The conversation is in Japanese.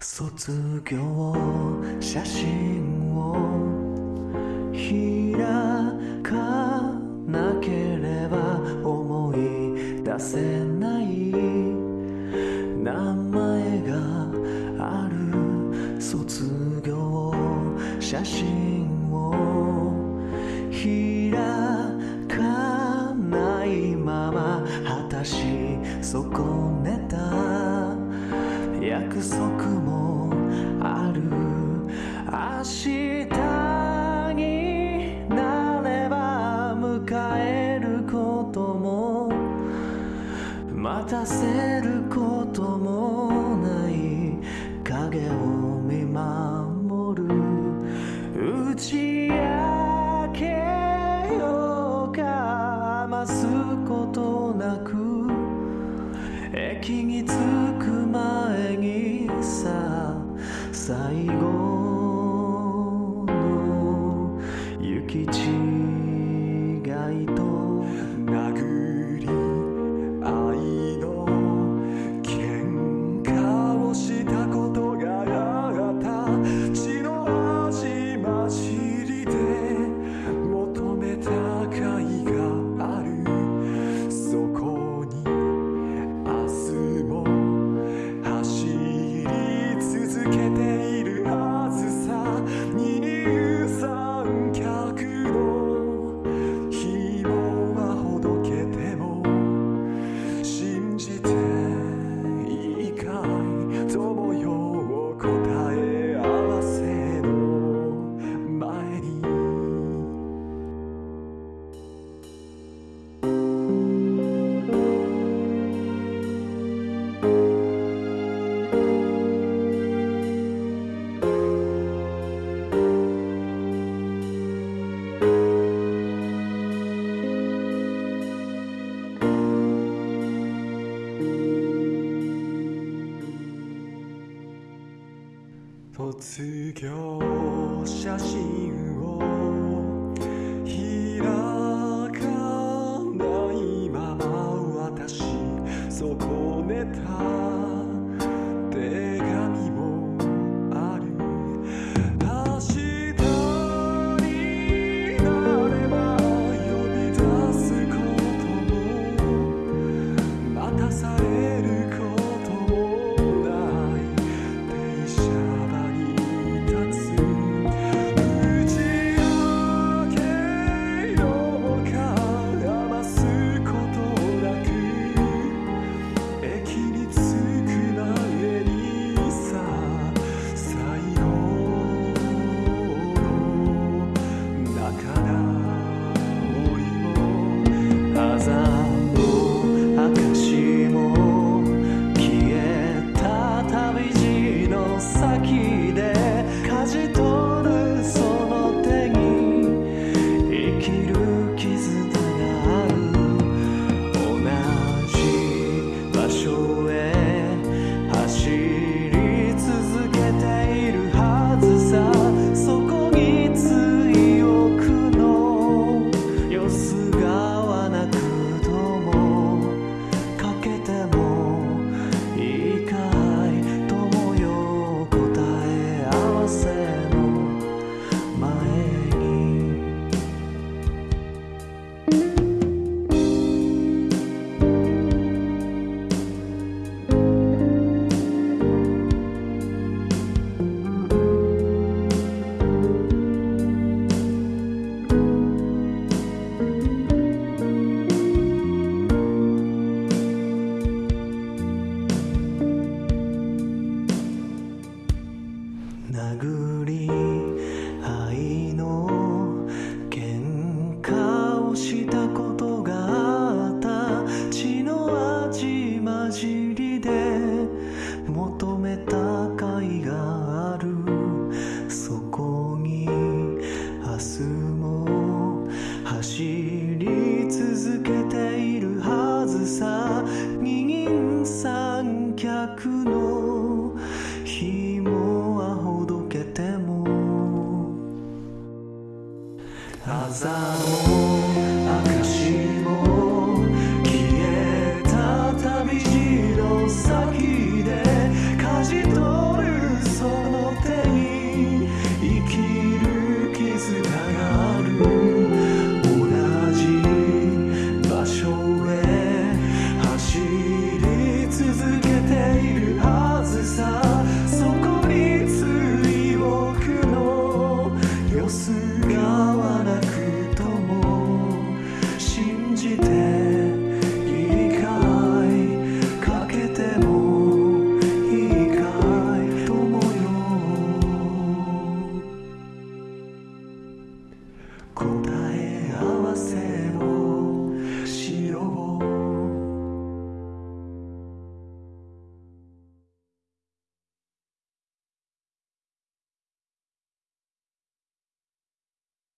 卒業写真を開かなければ思い出せない名前がある卒業写真を開かないまま果たし損ねた約束もある。明日になれば迎えることも待たせることもない。影を見守る。打ち明けようか余すことなく。駅に最後卒業写真を開かないまま私損ねた手紙もある明日になれば呼び出すことも待たされくの